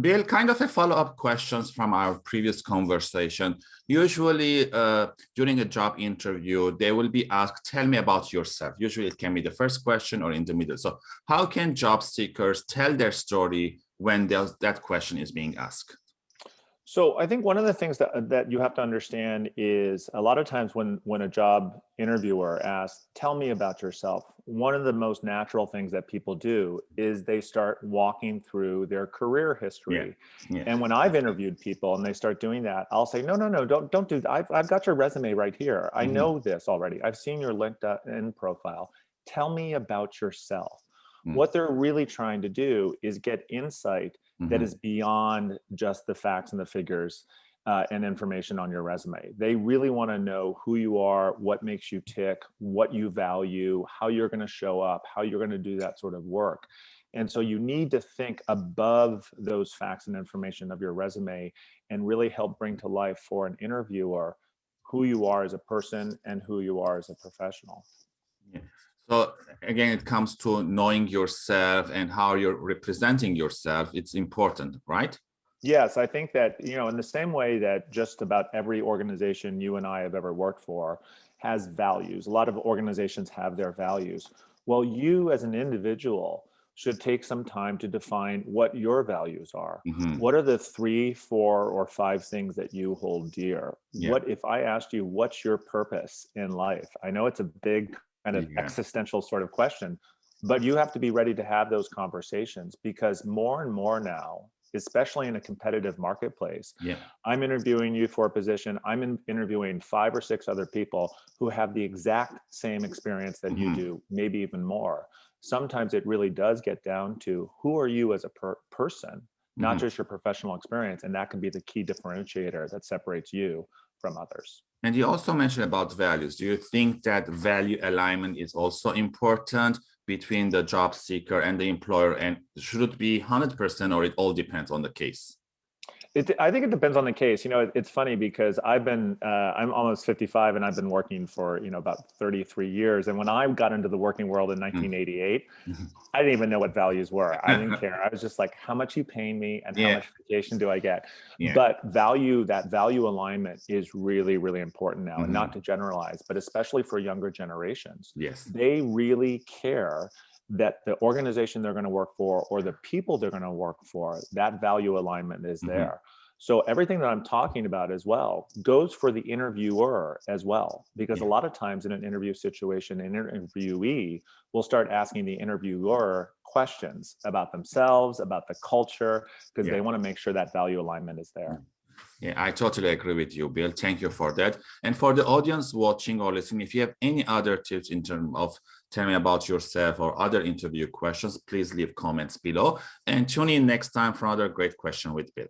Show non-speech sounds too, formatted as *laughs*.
Bill, kind of a follow-up questions from our previous conversation. Usually uh, during a job interview, they will be asked, tell me about yourself. Usually it can be the first question or in the middle. So how can job seekers tell their story when that question is being asked? So I think one of the things that, that you have to understand is a lot of times when, when a job interviewer asks, tell me about yourself, one of the most natural things that people do is they start walking through their career history. Yeah. Yeah. And when I've interviewed people and they start doing that, I'll say, no, no, no, don't, don't do that. I've, I've got your resume right here. I mm -hmm. know this already. I've seen your LinkedIn profile. Tell me about yourself. Mm. What they're really trying to do is get insight mm -hmm. that mm-hmm. beyond just the facts and the figures uh, and information on your resume. They really want to know who you are, what makes you tick, what you value, how you're going to show up, how you're going to do that sort of work. And so you need to think above those facts and information of your resume and really help bring to life for an interviewer who you are as a person and who you are as a professional. Yeah. So again, it comes to knowing yourself and how you're representing yourself. It's important, right? Yes, I think that, you know, in the same way that just about every organization you and I have ever worked for has values. A lot of organizations have their values. Well, you as an individual should take some time to define what your values are. Mm -hmm. What are the three, four, or five things that you hold dear? Yeah. What if I asked you, what's your purpose in life? I know it's a big kind of yeah. existential sort of question. But you have to be ready to have those conversations because more and more now, especially in a competitive marketplace, yeah. I'm interviewing you for a position, I'm in interviewing five or six other people who have the exact same experience that mm -hmm. you mm-hmm. do, maybe even more. Sometimes it really does get down to who are you as a per person, not mm -hmm. just your professional experience. And that can be the key differentiator that separates you from others. And you also mentioned about values. Do you think that value alignment is also important between the job seeker and the employer? And should it be 100% or it all depends on the case? It, I think it depends on the case. You know, it, it's funny because I've been, uh, I'm almost 55 and I've been working for, you know, about 33 years. And when I got into the working world in 1988, mm. mm-hmm. I didn't even know what values were. I didn't *laughs* care. I was just like, how much you paying me and yeah. how much vacation do I get? Yeah. But value, that value alignment is really, really important now mm -hmm. and not mm-hmm. to generalize, but especially for younger generations. Yes. They really care that the organization they're going to work for or the people they're going to work for, that value alignment is mm-hmm. there. So everything that I'm talking about as well goes for the interviewer as well, because yeah. a lot of times in an interview situation, an interviewee will start asking the interviewer questions about themselves, about the culture, because yeah. they want to make sure that value alignment is there. Yeah, I totally agree with you, Bill. Thank you for that. And for the audience watching or listening, if you have any other tips in terms of tell me about yourself or other interview questions, please leave comments below and tune in next time for another great question with Bill.